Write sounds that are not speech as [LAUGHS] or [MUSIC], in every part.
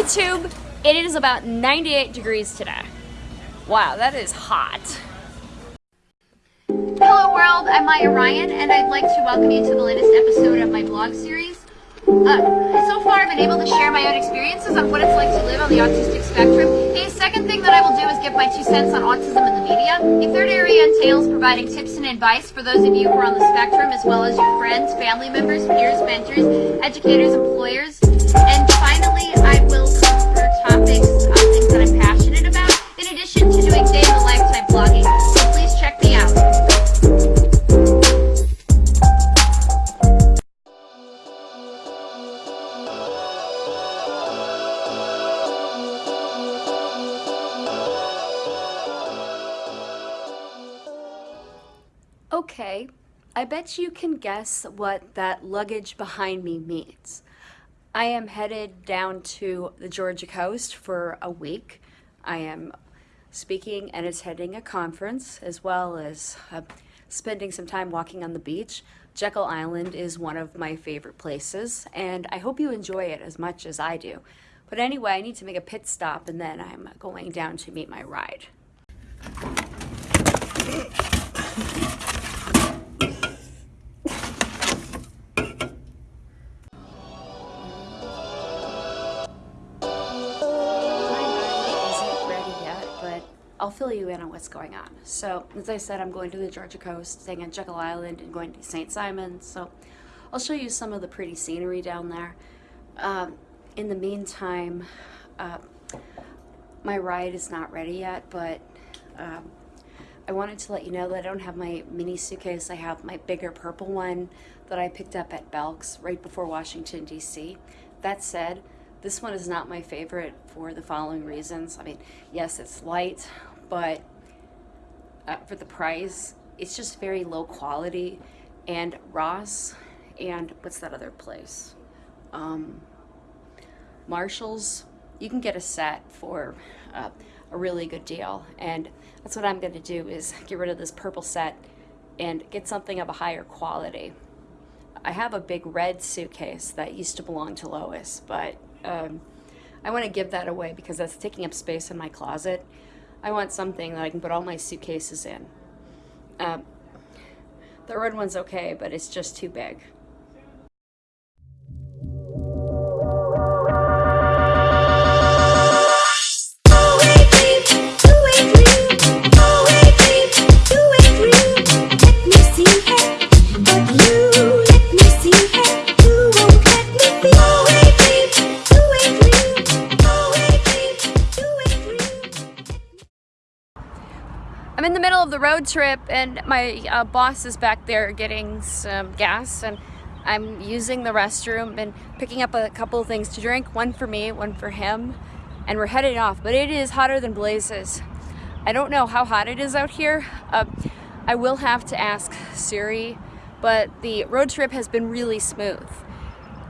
YouTube, it is about 98 degrees today. Wow, that is hot. Hello world, I'm Maya Ryan and I'd like to welcome you to the latest episode of my blog series. Uh, so far I've been able to share my own experiences on what it's like to live on the autistic spectrum. A second thing that I will do is give my two cents on autism in the media. A third area entails providing tips and advice for those of you who are on the spectrum as well as your friends, family members, peers, mentors, educators, employers. And finally, I bet you can guess what that luggage behind me means. I am headed down to the Georgia coast for a week. I am speaking and attending a conference as well as uh, spending some time walking on the beach. Jekyll Island is one of my favorite places and I hope you enjoy it as much as I do. But anyway, I need to make a pit stop and then I'm going down to meet my ride. I'll fill you in on what's going on. So, as I said, I'm going to the Georgia coast, staying on Jekyll Island and going to St. Simon. So, I'll show you some of the pretty scenery down there. Um, in the meantime, uh, my ride is not ready yet, but um, I wanted to let you know that I don't have my mini suitcase. I have my bigger purple one that I picked up at Belk's right before Washington, D.C. That said, this one is not my favorite for the following reasons. I mean, yes, it's light, but uh, for the price, it's just very low quality. And Ross and what's that other place? Um, Marshall's, you can get a set for uh, a really good deal. And that's what I'm going to do is get rid of this purple set and get something of a higher quality. I have a big red suitcase that used to belong to Lois, but um, I want to give that away because that's taking up space in my closet. I want something that I can put all my suitcases in. Um, the red one's okay, but it's just too big. I'm in the middle of the road trip and my uh, boss is back there getting some gas and I'm using the restroom and picking up a couple of things to drink, one for me, one for him, and we're heading off, but it is hotter than blazes. I don't know how hot it is out here. Uh, I will have to ask Siri, but the road trip has been really smooth.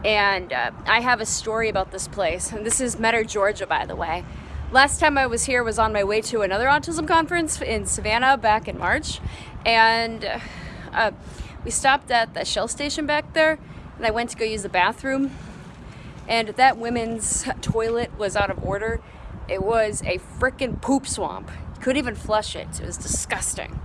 And uh, I have a story about this place, and this is Metter, Georgia, by the way. Last time I was here was on my way to another autism conference in Savannah back in March. And uh, we stopped at the Shell station back there and I went to go use the bathroom. And that women's toilet was out of order. It was a freaking poop swamp. You couldn't even flush it. It was disgusting.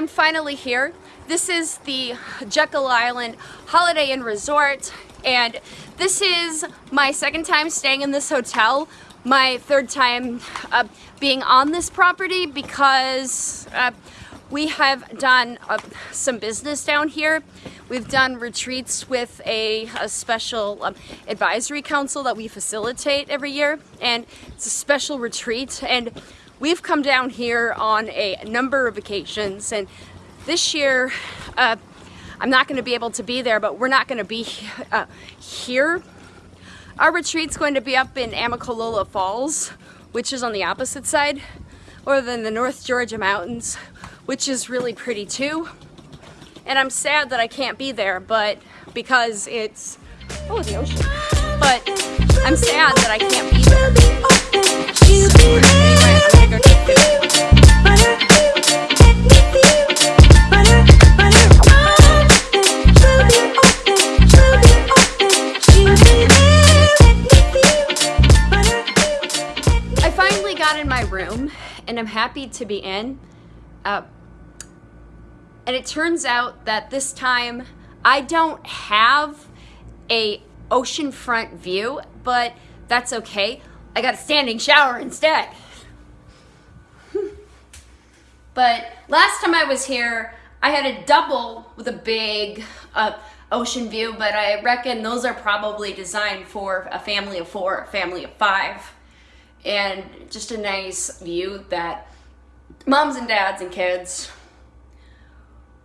I'm finally here. This is the Jekyll Island Holiday Inn Resort and this is my second time staying in this hotel my third time uh, being on this property because uh, we have done uh, some business down here. We've done retreats with a, a special um, advisory council that we facilitate every year, and it's a special retreat. And we've come down here on a number of occasions, and this year, uh, I'm not going to be able to be there, but we're not going to be uh, here. Our retreat's going to be up in Amicalola Falls, which is on the opposite side, or than the North Georgia Mountains, which is really pretty too and I'm sad that I can't be there, but because it's oh the ocean. But I'm sad that I can't be there. In my room, and I'm happy to be in. Uh, and it turns out that this time I don't have a oceanfront view, but that's okay. I got a standing shower instead. [LAUGHS] but last time I was here, I had a double with a big uh, ocean view, but I reckon those are probably designed for a family of four, a family of five, and just a nice view that moms and dads and kids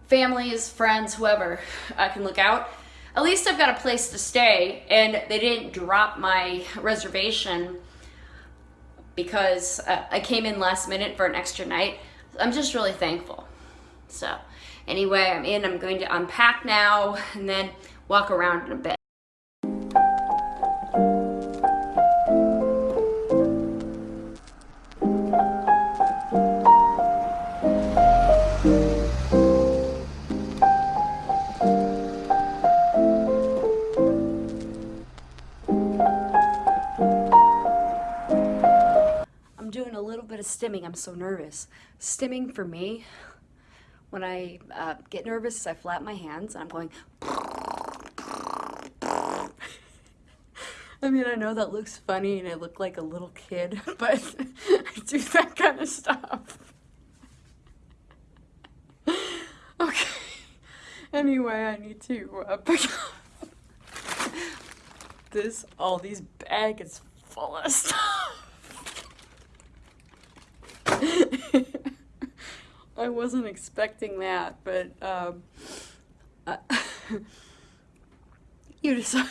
families, friends, whoever I can look out. At least I've got a place to stay and they didn't drop my reservation because uh, I came in last minute for an extra night. I'm just really thankful. So anyway, I'm in, I'm going to unpack now and then walk around in a bit. Stimming. I'm so nervous. Stimming for me, when I uh, get nervous, I flap my hands and I'm going. [LAUGHS] I mean, I know that looks funny and I look like a little kid, [LAUGHS] but [LAUGHS] I do that kind of stuff. Okay. Anyway, I need to uh, pick up this. All these bags full of stuff. [LAUGHS] I wasn't expecting that, but um, uh, [LAUGHS] you decide.